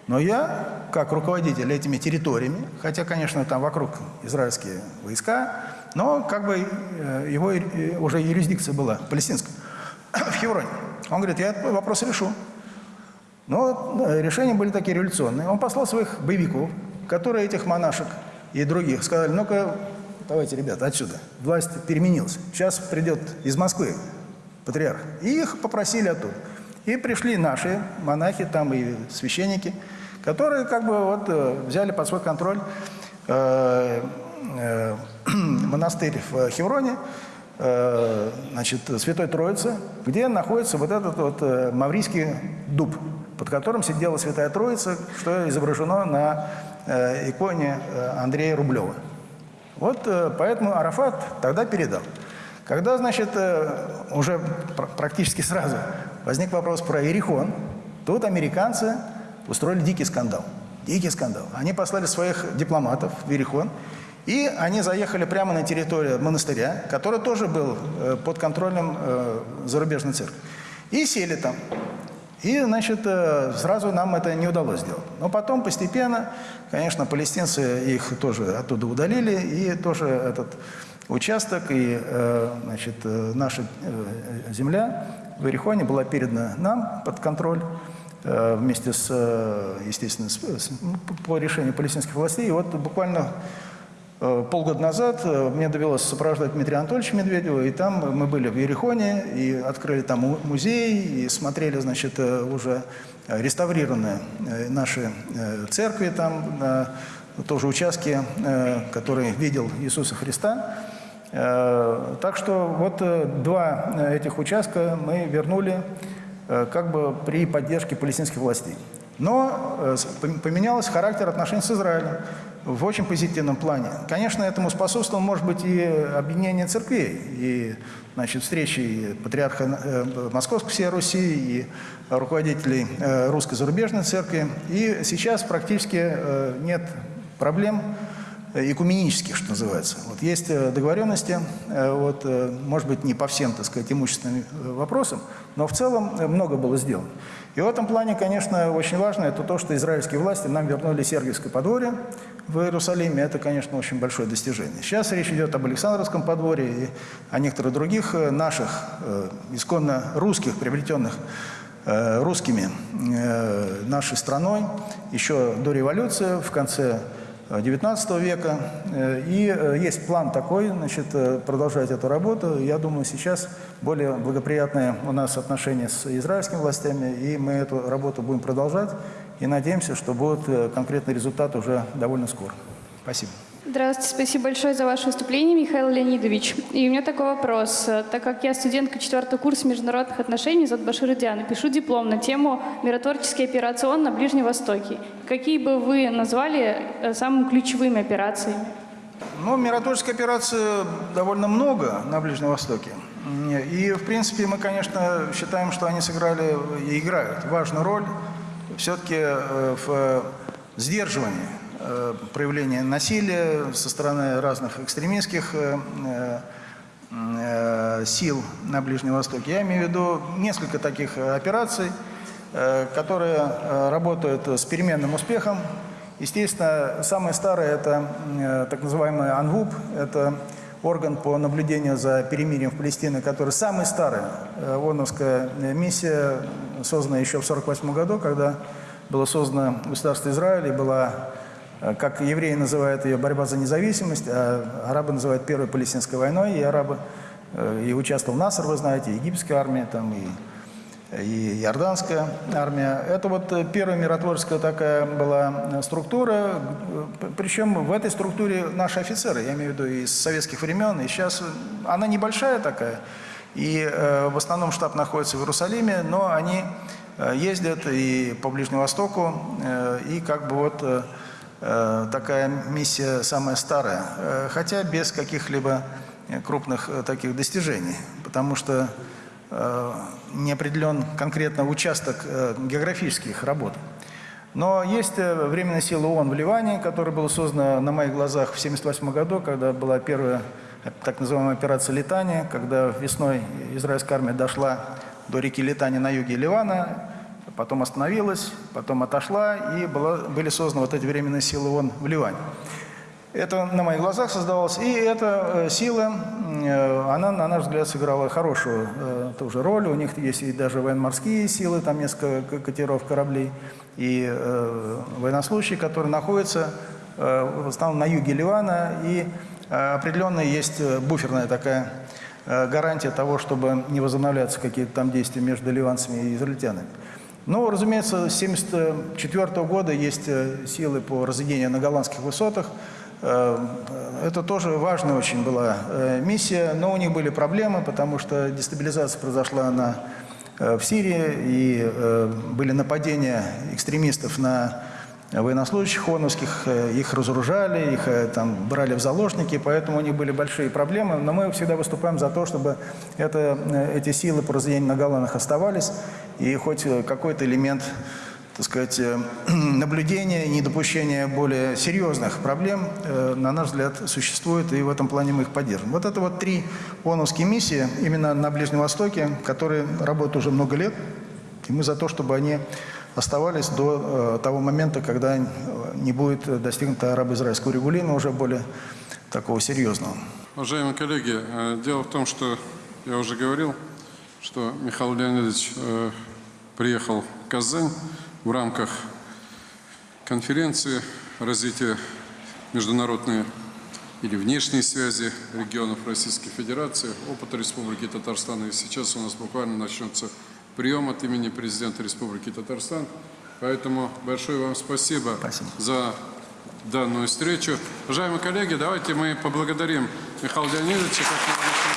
Но я, как руководитель этими территориями, хотя, конечно, там вокруг израильские войска, но как бы э, его э, уже юрисдикция была палестинская в Хевроне. Он говорит, я этот вопрос решу. Но решения были такие революционные. Он послал своих боевиков, которые этих монашек и других сказали, ну-ка, давайте, ребята, отсюда. Власть переменилась. Сейчас придет из Москвы патриарх. И их попросили оттуда. И пришли наши монахи, там и священники, которые как бы вот э, взяли под свой контроль э, э, монастырь в Хевроне, значит, Святой Троицы, где находится вот этот вот Маврийский дуб, под которым сидела Святая Троица, что изображено на иконе Андрея Рублева. Вот поэтому Арафат тогда передал. Когда, значит, уже пр- практически сразу возник вопрос про Иерихон, тут американцы устроили дикий скандал. Дикий скандал. Они послали своих дипломатов в Иерихон, и они заехали прямо на территорию монастыря, который тоже был э, под контролем э, зарубежной церкви, и сели там. И, значит, э, сразу нам это не удалось сделать. Но потом постепенно, конечно, палестинцы их тоже оттуда удалили, и тоже этот участок и, э, значит, э, наша э, земля в Иерихоне была передана нам под контроль вместе с, естественно, с- с- по решению палестинских властей. И вот буквально Полгода назад мне довелось сопровождать Дмитрия Анатольевича Медведева, и там мы были в Ерехоне, и открыли там му- музей, и смотрели, значит, уже реставрированные наши церкви там, тоже участки, э, которые видел Иисуса Христа. Э, Так что вот э, два этих участка мы вернули как бы при поддержке палестинских властей. Но поменялся характер отношений с Израилем в очень позитивном плане. Конечно, этому способствовало, может быть, и объединение церквей, и значит, встречи и патриарха Московской всей Руси, и руководителей русской зарубежной церкви. И сейчас практически нет проблем э, экуменических, что называется. Вот есть э, договоренности, э, вот, может быть, не по всем, так сказать, имущественным вопросам, но в целом много было сделано. И в этом плане, конечно, очень важно, это то, что израильские власти нам вернули Сергиевское подворье в Иерусалиме. Это, конечно, очень большое достижение. Сейчас речь идет об Александровском подворье и о некоторых других наших э, исконно русских, приобретенных русскими нашей страной еще до революции, в конце XIX века. Э, И э, есть план такой, значит, э, продолжать эту работу. Я думаю, сейчас более благоприятные у нас отношения с израильскими властями, и мы эту работу будем продолжать. И надеемся, что будет конкретный результат уже довольно скоро. Спасибо. Здравствуйте, спасибо большое за ваше выступление, Михаил Леонидович. И у меня такой вопрос. Э, Так как я студентка четвертого курса международных отношений, зовут Башир Диана, пишу диплом на тему «Миротворческий операцион на Ближнем Востоке». Какие бы вы назвали э, самыми ключевыми операциями? Ну, миротворческой операции довольно много на Ближнем Востоке. И, в принципе, мы, конечно, считаем, что они сыграли и играют важную роль все-таки в сдерживания э, проявления насилия со стороны разных экстремистских э, э, э, сил на Ближнем Востоке. Я имею в виду несколько таких э, операций, э, которые э, работают с переменным успехом. Естественно, самое старое – это э, так называемый АНВУП, это орган по наблюдению за перемирием в Палестине, который самый старый, э, ООНовская миссия, созданная еще в 1948 году, когда было создано государство Израиль, и была, э, как евреи называют ее, борьба за независимость, а арабы называют Первой Палестинской войной, и арабы э, и участвовал Наср, вы знаете, и египетская армия, там, и и иорданская армия. Это вот э, первая миротворческая такая была э, структура, э, причем в этой структуре наши офицеры, я имею в виду из советских времен, и сейчас э, она небольшая такая, и э, в основном штаб находится в Иерусалиме, но они э, ездят и по Ближнему Востоку, э, и как бы вот э, э, такая миссия самая старая, э, хотя без каких-либо э, крупных э, таких достижений, потому что э, не определен конкретно участок э, географических работ. Но есть э, временная сила ООН в Ливане, которая была создана на моих глазах в 1978 году, когда была первая э, так называемая операция Литания, когда весной израильская армия дошла до реки Литани на юге Ливана, потом остановилась, потом отошла, и была, были созданы вот эти временные силы ООН в Ливане. Это на моих глазах создавалось. И эта э, сила, э, она, на наш взгляд, сыграла хорошую э, тоже роль. У них есть и даже военно-морские силы, там несколько катеров, кораблей, и э, военнослужащие, которые находятся в основном на юге Ливана. И определенно есть буферная такая гарантия того, чтобы не возобновляться какие-то там действия между ливанцами и израильтянами. Ну, разумеется, с 1974 года есть э, силы по разведению на голландских высотах. Э, Это тоже важная очень была э, миссия, но у них были проблемы, потому что дестабилизация произошла на, в Сирии, и были нападения экстремистов на военнослужащих ООНовских, их разоружали, их там брали в заложники, поэтому у них были большие проблемы. Но мы всегда выступаем за то, чтобы это, эти силы по разведению на Голландах оставались, и хоть э, какой-то элемент так сказать, э, наблюдения, недопущения более серьезных проблем, э, на наш взгляд, существует, и в этом плане мы их поддержим. Вот это вот три ООНовские миссии именно на Ближнем Востоке, которые работают уже много лет, и мы за то, чтобы они оставались до того момента, когда не будет достигнуто арабо-израильского регулирования уже более такого серьезного. Уважаемые коллеги, дело в том, что я уже говорил, что Михаил Леонидович э, приехал в Казань в рамках конференции развития международной или внешней связи регионов Российской Федерации, опыта Республики Татарстан. И сейчас у нас буквально начнется прием от имени президента Республики Татарстан. Поэтому большое вам спасибо, Спасибо. за данную встречу. Уважаемые коллеги, давайте мы поблагодарим Михаила Леонидовича, как.